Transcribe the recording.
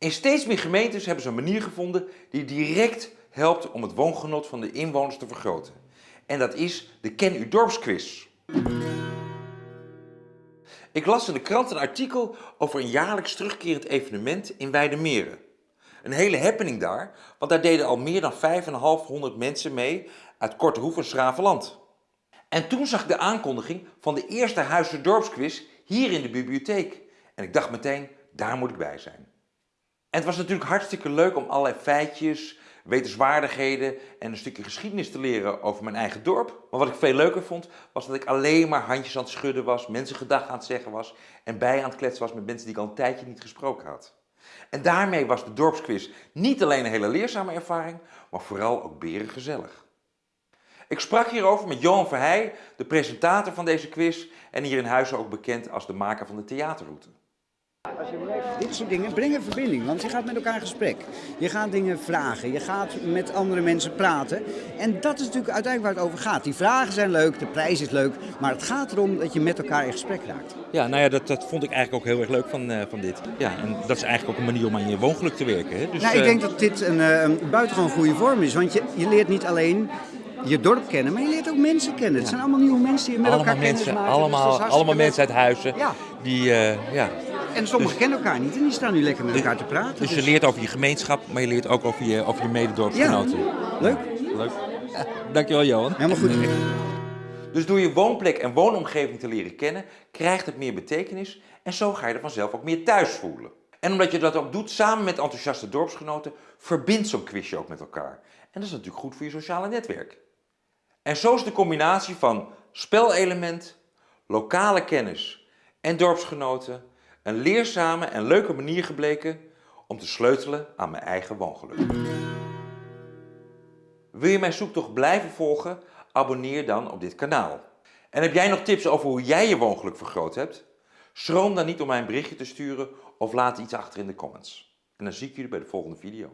In steeds meer gemeentes hebben ze een manier gevonden die direct helpt om het woongenot van de inwoners te vergroten. En dat is de Ken U Dorpsquiz. Ik las in de krant een artikel over een jaarlijks terugkerend evenement in Weidemeren. Een hele happening daar, want daar deden al meer dan 5,500 mensen mee uit Kortehoef en Schravenland. En toen zag ik de aankondiging van de eerste Huizen Dorpsquiz hier in de bibliotheek. En ik dacht meteen, daar moet ik bij zijn. En het was natuurlijk hartstikke leuk om allerlei feitjes, wetenswaardigheden en een stukje geschiedenis te leren over mijn eigen dorp. Maar wat ik veel leuker vond, was dat ik alleen maar handjes aan het schudden was, mensen gedag aan het zeggen was en bij aan het kletsen was met mensen die ik al een tijdje niet gesproken had. En daarmee was de dorpsquiz niet alleen een hele leerzame ervaring, maar vooral ook berengezellig. Ik sprak hierover met Johan Verheij, de presentator van deze quiz en hier in Huizen ook bekend als de maker van de theaterroute. Dit soort dingen brengen verbinding, want je gaat met elkaar in gesprek. Je gaat dingen vragen, je gaat met andere mensen praten. En dat is natuurlijk uiteindelijk waar het over gaat. Die vragen zijn leuk, de prijs is leuk, maar het gaat erom dat je met elkaar in gesprek raakt. Ja, nou ja, dat, dat vond ik eigenlijk ook heel erg leuk van, uh, van dit. Ja, en dat is eigenlijk ook een manier om aan je woongeluk te werken. Hè? Dus, nou, ik denk dat dit een, uh, een buitengewoon goede vorm is, want je, je leert niet alleen je dorp kennen, maar je leert ook mensen kennen. Het zijn allemaal nieuwe mensen die je met allemaal elkaar mensen, maken. Allemaal, dus allemaal mensen uit huizen ja. die, uh, ja. En sommigen kennen elkaar niet en die staan nu lekker met elkaar te praten. Dus, dus, je leert over je gemeenschap, maar je leert ook over je, over je mededorpsgenoten. Ja. Leuk. Leuk. Ja. Dankjewel Johan. Helemaal goed. Dus door je woonplek en woonomgeving te leren kennen, krijgt het meer betekenis en zo ga je er vanzelf ook meer thuis voelen. En omdat je dat ook doet samen met enthousiaste dorpsgenoten, verbindt zo'n quizje ook met elkaar. En dat is natuurlijk goed voor je sociale netwerk. En zo is de combinatie van spelelement, lokale kennis en dorpsgenoten een leerzame en leuke manier gebleken om te sleutelen aan mijn eigen woongeluk. Wil je mijn zoektocht blijven volgen? Abonneer dan op dit kanaal. En heb jij nog tips over hoe jij je woongeluk vergroot hebt? Schroom dan niet om mij een berichtje te sturen of laat iets achter in de comments. En dan zie ik jullie bij de volgende video.